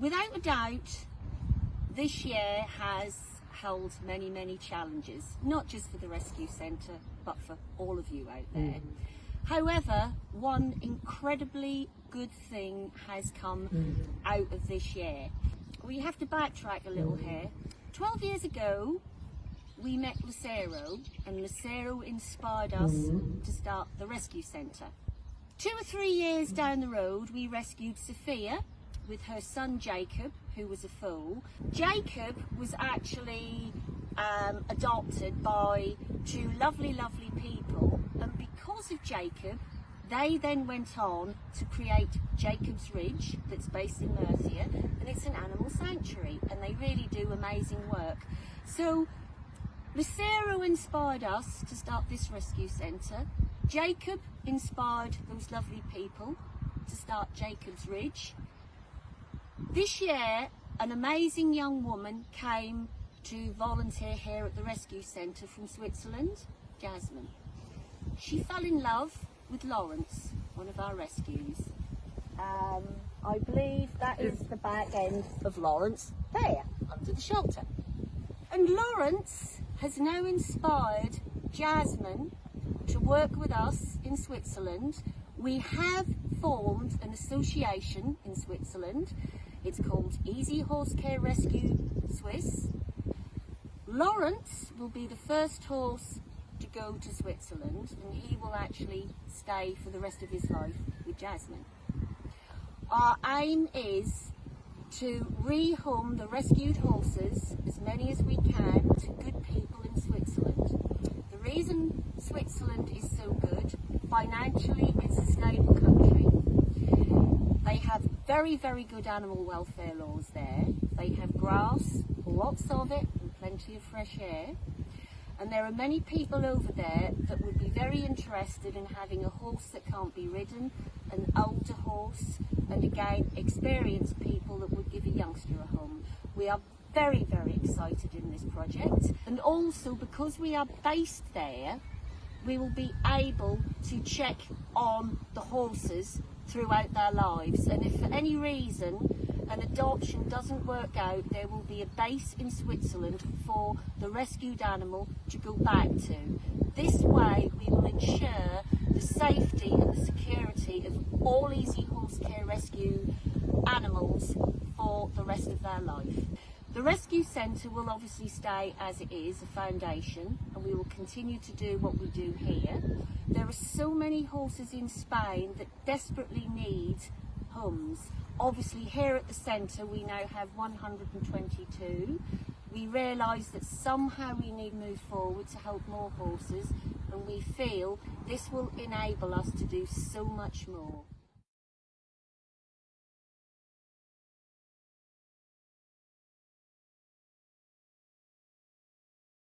Without a doubt, this year has held many, many challenges, not just for the Rescue Centre, but for all of you out there. Mm. However, one incredibly good thing has come Mm. out of this year. We have to backtrack a little here. 12 years ago, we met Lucero, and Lucero inspired us Mm. to start the Rescue Centre. Two or three years down the road, we rescued Sophia with her son Jacob, who was a fool. Jacob was actually um, adopted by two lovely, lovely people, and because of Jacob, they then went on to create Jacob's Ridge, that's based in Murcia, and it's an animal sanctuary, and they really do amazing work. So Lucero inspired us to start this rescue centre. Jacob inspired those lovely people to start Jacob's Ridge. This year, an amazing young woman came to volunteer here at the rescue centre from Switzerland, Jasmine. She fell in love with Lawrence, one of our rescues. Um, I believe that is the back end of Lawrence, there, under the shelter. And Lawrence has now inspired Jasmine to work with us in Switzerland. We have formed an association in Switzerland. It's called Easy Horse Care Rescue Swiss. Lawrence will be the first horse to go to Switzerland and he will actually stay for the rest of his life with Jasmine. Our aim is to rehome the rescued horses, as many as we can, to good people in Switzerland. The reason Switzerland is so good, financially it's a stable country. They have very, very good animal welfare laws there. They have grass, lots of it, and plenty of fresh air. And there are many people over there that would be very interested in having a horse that can't be ridden, an older horse, and again, experienced people that would give a youngster a home. We are very, very excited in this project. And also because we are based there, we will be able to check on the horses throughout their lives. And if for any reason an adoption doesn't work out, there will be a base in Switzerland for the rescued animal to go back to. This way we will ensure the safety and the security of all Easy Horse Care Rescue animals for the rest of their life. The rescue centre will obviously stay as it is, a foundation, and we will continue to do what we do here. There are so many horses in Spain that desperately need homes. Obviously here at the centre we now have 122. We realise that somehow we need to move forward to help more horses and we feel this will enable us to do so much more.